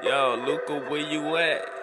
Yo, Luca, where you at?